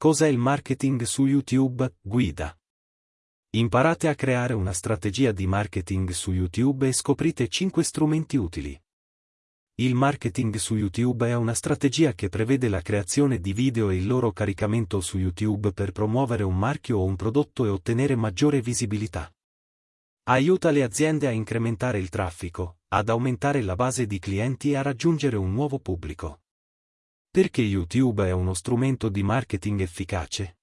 Cos'è il marketing su YouTube? Guida. Imparate a creare una strategia di marketing su YouTube e scoprite 5 strumenti utili. Il marketing su YouTube è una strategia che prevede la creazione di video e il loro caricamento su YouTube per promuovere un marchio o un prodotto e ottenere maggiore visibilità. Aiuta le aziende a incrementare il traffico, ad aumentare la base di clienti e a raggiungere un nuovo pubblico. Perché YouTube è uno strumento di marketing efficace?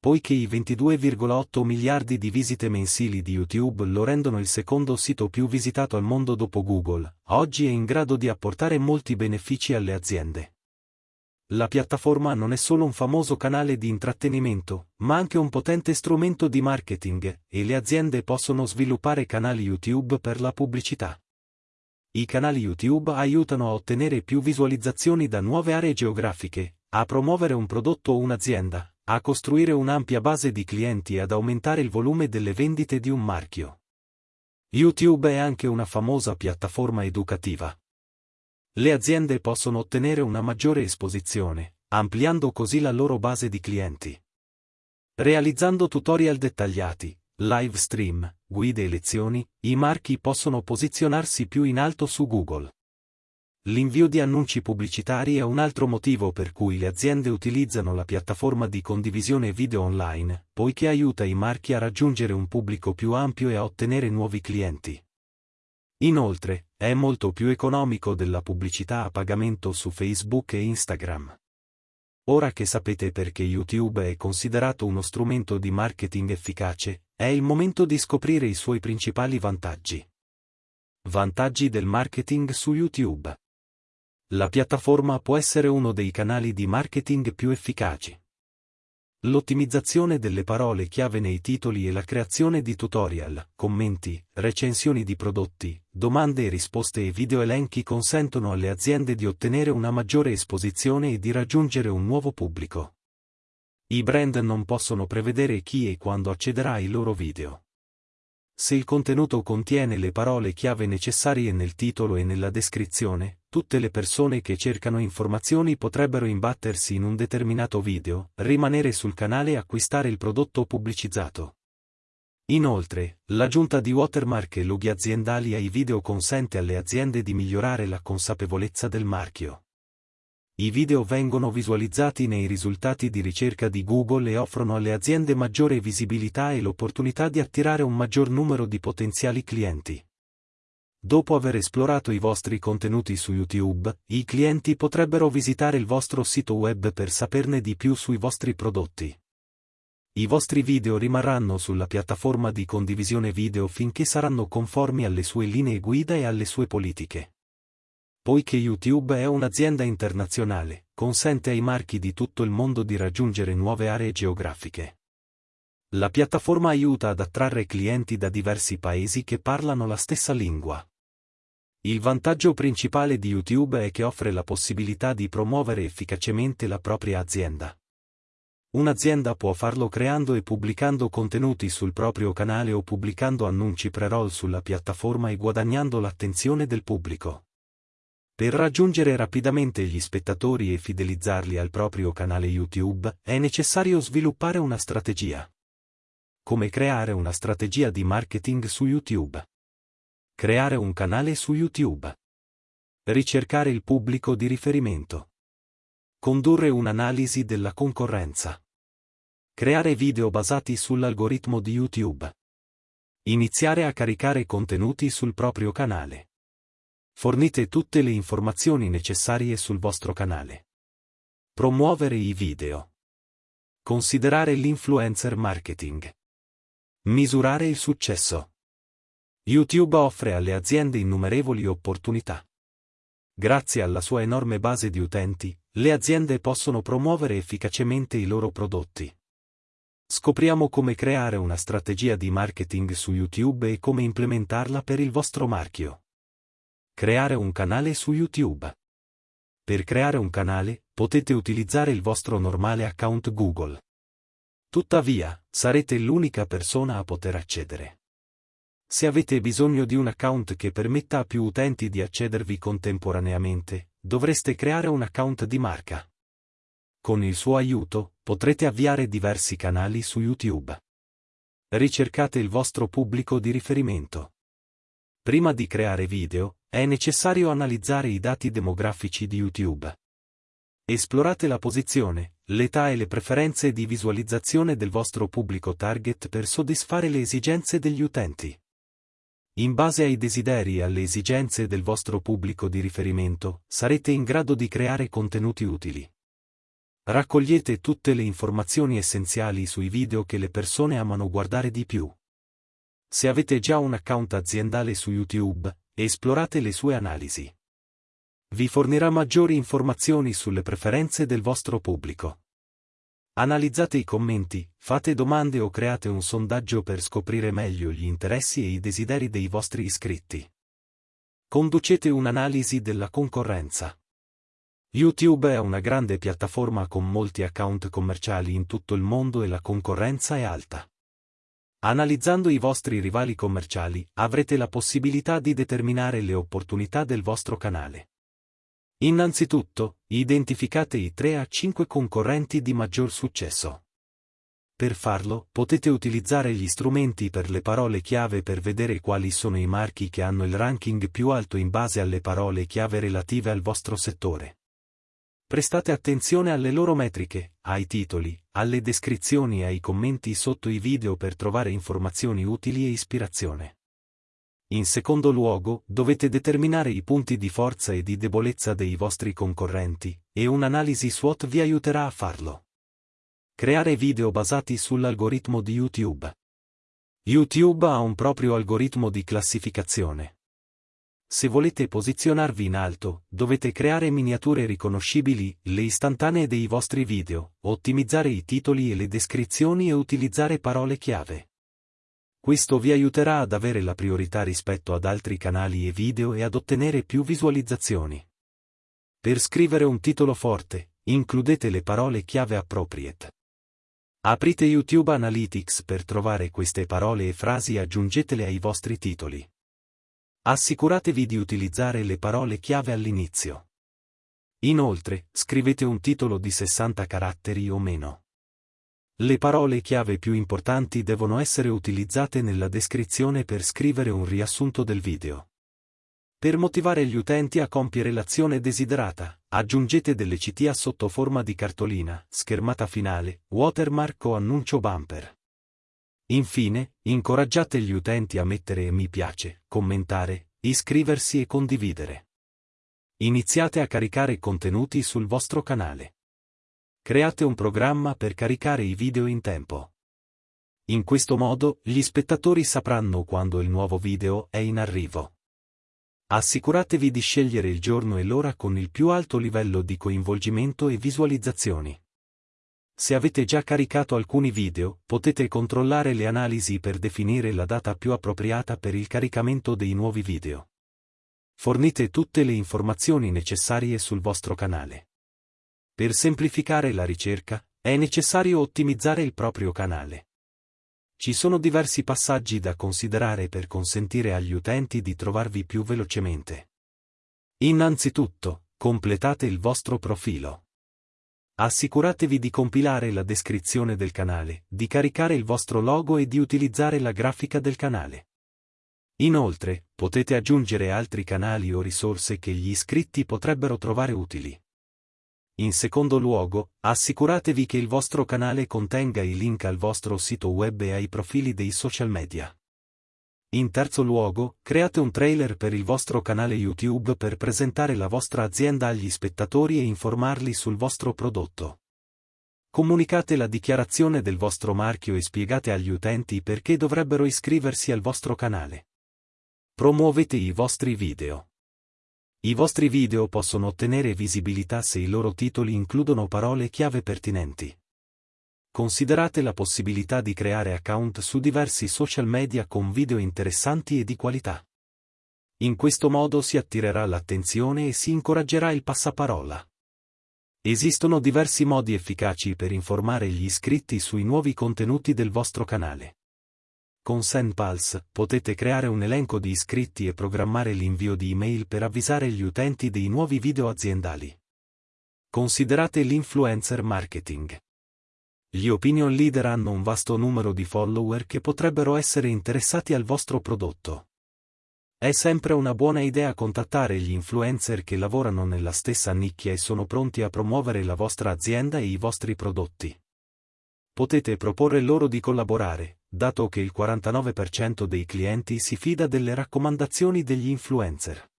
poiché i 22,8 miliardi di visite mensili di YouTube lo rendono il secondo sito più visitato al mondo dopo Google, oggi è in grado di apportare molti benefici alle aziende. La piattaforma non è solo un famoso canale di intrattenimento, ma anche un potente strumento di marketing, e le aziende possono sviluppare canali YouTube per la pubblicità. I canali YouTube aiutano a ottenere più visualizzazioni da nuove aree geografiche, a promuovere un prodotto o un'azienda, a costruire un'ampia base di clienti e ad aumentare il volume delle vendite di un marchio. YouTube è anche una famosa piattaforma educativa. Le aziende possono ottenere una maggiore esposizione, ampliando così la loro base di clienti. Realizzando tutorial dettagliati, live stream, guide e lezioni, i marchi possono posizionarsi più in alto su Google. L'invio di annunci pubblicitari è un altro motivo per cui le aziende utilizzano la piattaforma di condivisione video online, poiché aiuta i marchi a raggiungere un pubblico più ampio e a ottenere nuovi clienti. Inoltre, è molto più economico della pubblicità a pagamento su Facebook e Instagram. Ora che sapete perché YouTube è considerato uno strumento di marketing efficace, è il momento di scoprire i suoi principali vantaggi. Vantaggi del marketing su YouTube. La piattaforma può essere uno dei canali di marketing più efficaci. L'ottimizzazione delle parole chiave nei titoli e la creazione di tutorial, commenti, recensioni di prodotti, domande e risposte e video elenchi consentono alle aziende di ottenere una maggiore esposizione e di raggiungere un nuovo pubblico. I brand non possono prevedere chi e quando accederà ai loro video. Se il contenuto contiene le parole chiave necessarie nel titolo e nella descrizione, tutte le persone che cercano informazioni potrebbero imbattersi in un determinato video, rimanere sul canale e acquistare il prodotto pubblicizzato. Inoltre, l'aggiunta di watermark e loghi aziendali ai video consente alle aziende di migliorare la consapevolezza del marchio. I video vengono visualizzati nei risultati di ricerca di Google e offrono alle aziende maggiore visibilità e l'opportunità di attirare un maggior numero di potenziali clienti. Dopo aver esplorato i vostri contenuti su YouTube, i clienti potrebbero visitare il vostro sito web per saperne di più sui vostri prodotti. I vostri video rimarranno sulla piattaforma di condivisione video finché saranno conformi alle sue linee guida e alle sue politiche. Poiché YouTube è un'azienda internazionale, consente ai marchi di tutto il mondo di raggiungere nuove aree geografiche. La piattaforma aiuta ad attrarre clienti da diversi paesi che parlano la stessa lingua. Il vantaggio principale di YouTube è che offre la possibilità di promuovere efficacemente la propria azienda. Un'azienda può farlo creando e pubblicando contenuti sul proprio canale o pubblicando annunci pre-roll sulla piattaforma e guadagnando l'attenzione del pubblico. Per raggiungere rapidamente gli spettatori e fidelizzarli al proprio canale YouTube, è necessario sviluppare una strategia. Come creare una strategia di marketing su YouTube? Creare un canale su YouTube. Ricercare il pubblico di riferimento. Condurre un'analisi della concorrenza. Creare video basati sull'algoritmo di YouTube. Iniziare a caricare contenuti sul proprio canale. Fornite tutte le informazioni necessarie sul vostro canale. Promuovere i video. Considerare l'influencer marketing. Misurare il successo. YouTube offre alle aziende innumerevoli opportunità. Grazie alla sua enorme base di utenti, le aziende possono promuovere efficacemente i loro prodotti. Scopriamo come creare una strategia di marketing su YouTube e come implementarla per il vostro marchio. Creare un canale su YouTube. Per creare un canale, potete utilizzare il vostro normale account Google. Tuttavia, sarete l'unica persona a poter accedere. Se avete bisogno di un account che permetta a più utenti di accedervi contemporaneamente, dovreste creare un account di marca. Con il suo aiuto, potrete avviare diversi canali su YouTube. Ricercate il vostro pubblico di riferimento. Prima di creare video, è necessario analizzare i dati demografici di YouTube. Esplorate la posizione, l'età e le preferenze di visualizzazione del vostro pubblico target per soddisfare le esigenze degli utenti. In base ai desideri e alle esigenze del vostro pubblico di riferimento, sarete in grado di creare contenuti utili. Raccogliete tutte le informazioni essenziali sui video che le persone amano guardare di più. Se avete già un account aziendale su YouTube, esplorate le sue analisi. Vi fornirà maggiori informazioni sulle preferenze del vostro pubblico. Analizzate i commenti, fate domande o create un sondaggio per scoprire meglio gli interessi e i desideri dei vostri iscritti. Conducete un'analisi della concorrenza. YouTube è una grande piattaforma con molti account commerciali in tutto il mondo e la concorrenza è alta. Analizzando i vostri rivali commerciali, avrete la possibilità di determinare le opportunità del vostro canale. Innanzitutto, identificate i 3 a 5 concorrenti di maggior successo. Per farlo, potete utilizzare gli strumenti per le parole chiave per vedere quali sono i marchi che hanno il ranking più alto in base alle parole chiave relative al vostro settore. Prestate attenzione alle loro metriche, ai titoli, alle descrizioni e ai commenti sotto i video per trovare informazioni utili e ispirazione. In secondo luogo, dovete determinare i punti di forza e di debolezza dei vostri concorrenti, e un'analisi SWOT vi aiuterà a farlo. Creare video basati sull'algoritmo di YouTube. YouTube ha un proprio algoritmo di classificazione. Se volete posizionarvi in alto, dovete creare miniature riconoscibili, le istantanee dei vostri video, ottimizzare i titoli e le descrizioni e utilizzare parole chiave. Questo vi aiuterà ad avere la priorità rispetto ad altri canali e video e ad ottenere più visualizzazioni. Per scrivere un titolo forte, includete le parole chiave appropriate. Aprite YouTube Analytics per trovare queste parole e frasi e aggiungetele ai vostri titoli. Assicuratevi di utilizzare le parole chiave all'inizio. Inoltre, scrivete un titolo di 60 caratteri o meno. Le parole chiave più importanti devono essere utilizzate nella descrizione per scrivere un riassunto del video. Per motivare gli utenti a compiere l'azione desiderata, aggiungete delle CTA sotto forma di cartolina, schermata finale, watermark o annuncio bumper. Infine, incoraggiate gli utenti a mettere mi piace, commentare, iscriversi e condividere. Iniziate a caricare contenuti sul vostro canale. Create un programma per caricare i video in tempo. In questo modo, gli spettatori sapranno quando il nuovo video è in arrivo. Assicuratevi di scegliere il giorno e l'ora con il più alto livello di coinvolgimento e visualizzazioni. Se avete già caricato alcuni video, potete controllare le analisi per definire la data più appropriata per il caricamento dei nuovi video. Fornite tutte le informazioni necessarie sul vostro canale. Per semplificare la ricerca, è necessario ottimizzare il proprio canale. Ci sono diversi passaggi da considerare per consentire agli utenti di trovarvi più velocemente. Innanzitutto, completate il vostro profilo. Assicuratevi di compilare la descrizione del canale, di caricare il vostro logo e di utilizzare la grafica del canale. Inoltre, potete aggiungere altri canali o risorse che gli iscritti potrebbero trovare utili. In secondo luogo, assicuratevi che il vostro canale contenga i link al vostro sito web e ai profili dei social media. In terzo luogo, create un trailer per il vostro canale YouTube per presentare la vostra azienda agli spettatori e informarli sul vostro prodotto. Comunicate la dichiarazione del vostro marchio e spiegate agli utenti perché dovrebbero iscriversi al vostro canale. Promuovete i vostri video. I vostri video possono ottenere visibilità se i loro titoli includono parole chiave pertinenti. Considerate la possibilità di creare account su diversi social media con video interessanti e di qualità. In questo modo si attirerà l'attenzione e si incoraggerà il passaparola. Esistono diversi modi efficaci per informare gli iscritti sui nuovi contenuti del vostro canale. Con SendPulse potete creare un elenco di iscritti e programmare l'invio di email per avvisare gli utenti dei nuovi video aziendali. Considerate l'influencer marketing. Gli opinion leader hanno un vasto numero di follower che potrebbero essere interessati al vostro prodotto. È sempre una buona idea contattare gli influencer che lavorano nella stessa nicchia e sono pronti a promuovere la vostra azienda e i vostri prodotti. Potete proporre loro di collaborare, dato che il 49% dei clienti si fida delle raccomandazioni degli influencer.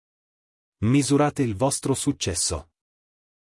Misurate il vostro successo.